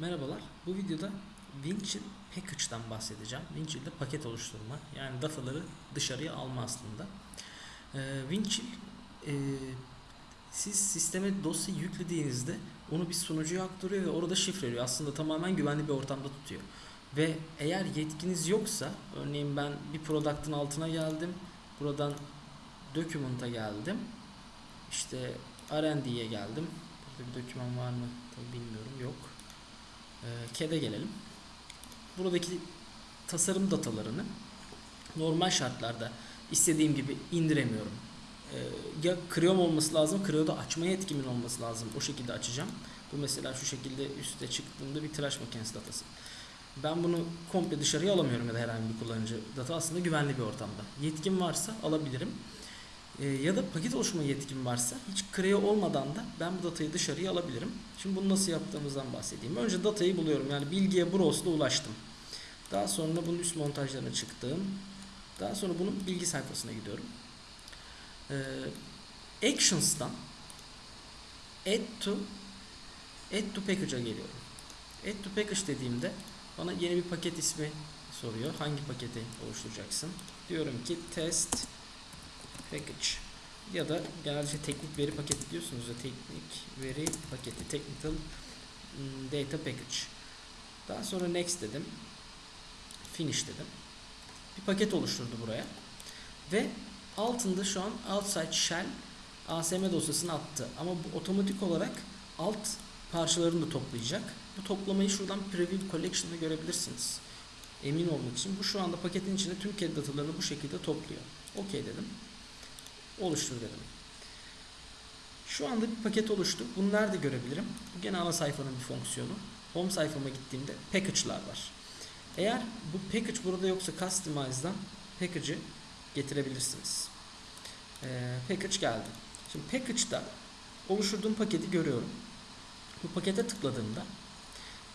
Merhabalar. Bu videoda Winchill Package'dan bahsedeceğim. Winchill'de paket oluşturma. Yani dataları dışarıya alma aslında. Ee, Winchill e, siz sisteme dosya yüklediğinizde onu bir sunucuya aktarıyor ve orada şifreliyor. Aslında tamamen güvenli bir ortamda tutuyor. Ve eğer yetkiniz yoksa, örneğin ben bir product'ın altına geldim. Buradan document'a geldim. İşte R&D'ye geldim. Burada bir doküman var mı? Tabii bilmiyorum. Yok. Ee, CAD'e gelelim. Buradaki tasarım datalarını normal şartlarda istediğim gibi indiremiyorum. Ee, ya Chrome olması lazım, Creo'da açma yetkimin olması lazım. O şekilde açacağım. Bu mesela şu şekilde üste çıktığında bir tıraş makinesi datası. Ben bunu komple dışarıya alamıyorum ya da herhangi bir kullanıcı data aslında güvenli bir ortamda. Yetkim varsa alabilirim. Ee, ya da paket oluşturma yetkim varsa hiç Creo olmadan da ben bu datayı dışarıya alabilirim. Şimdi bunu nasıl yaptığımızdan bahsedeyim. Önce datayı buluyorum. Yani bilgiye browse'la ulaştım. Daha sonra bunun üst montajlarına çıktım. Daha sonra bunun bilgi sayfasına gidiyorum. Ee, Actions'tan Add to Add to Package'a geliyorum. Add to Package dediğimde bana yeni bir paket ismi soruyor. Hangi paketi oluşturacaksın? Diyorum ki test package ya da genelde teknik veri paketi diyorsunuz ya teknik veri paketi technical mm, data package. Daha sonra next dedim. Finish dedim. Bir paket oluşturdu buraya. Ve altında şu an outside shell ASM dosyasını attı. Ama bu otomatik olarak alt parçalarını da toplayacak. Bu toplamayı şuradan preview collection'da görebilirsiniz. Emin olmak için. Bu şu anda paketin içinde tüm CAD datalarını bu şekilde topluyor. OK dedim. Oluştur dedim. Şu anda bir paket oluştu. Bunu nerede görebilirim? Bu gene ana sayfanın bir fonksiyonu. Home sayfama gittiğimde package'lar var. Eğer bu package burada yoksa customize'dan package'ı getirebilirsiniz. Ee, package geldi. Şimdi package'da oluşturduğum paketi görüyorum. Bu pakete tıkladığımda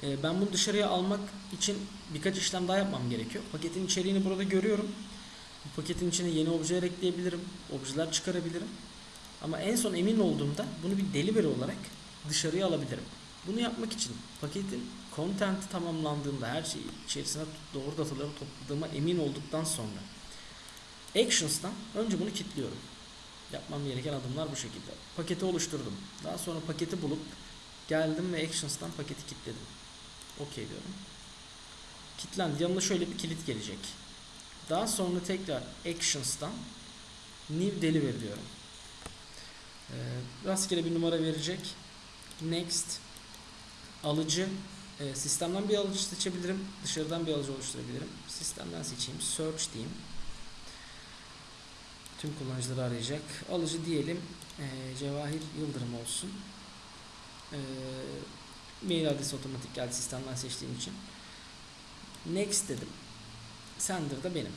e, ben bunu dışarıya almak için birkaç işlem daha yapmam gerekiyor. Paketin içeriğini burada görüyorum. Bu paketin içine yeni objeler ekleyebilirim. Objeler çıkarabilirim. Ama en son emin olduğumda bunu bir delivery olarak dışarıya alabilirim. Bunu yapmak için paketin content'i tamamlandığında her şeyi içerisine doğru dataları topladığıma emin olduktan sonra Actions'tan önce bunu kilitliyorum. Yapmam gereken adımlar bu şekilde. Paketi oluşturdum. Daha sonra paketi bulup geldim ve Actions'tan paketi kilitledim. OK diyorum. Kilitlendi. Yanına şöyle bir kilit gelecek. Daha sonra tekrar Actions'tan New Delivery diyorum. Ee, rastgele bir numara verecek. Next alıcı e, sistemden bir alıcı seçebilirim. Dışarıdan bir alıcı oluşturabilirim. Sistemden seçeyim. Search diyeyim. Tüm kullanıcıları arayacak. Alıcı diyelim. E, Cevahir Yıldırım olsun. Mail adresi otomatik geldi sistemden seçtiğim için. Next dedim. Sender da benim.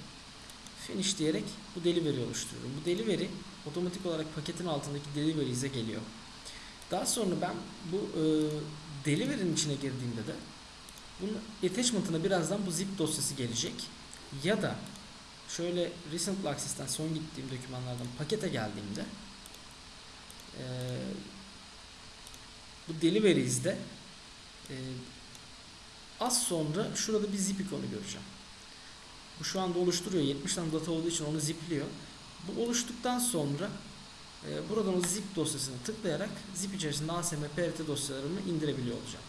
Finish diyerek bu delivery oluşturuyorum. Bu delivery otomatik olarak paketin altındaki delivery'e geliyor. Daha sonra ben bu e, delivery'nin içine girdiğimde de bunun attachment'ına birazdan bu zip dosyası gelecek. Ya da şöyle recent access'ten son gittiğim dokümanlardan pakete geldiğimde e, bu delivery's'de e, az sonra şurada bir zip ikonu göreceğim. Bu şu anda oluşturuyor. 70 tane data olduğu için onu zipliyor. Bu oluştuktan sonra e, buradan o zip dosyasını tıklayarak zip içerisinde ASM, PRT dosyalarımı indirebiliyor olacağım.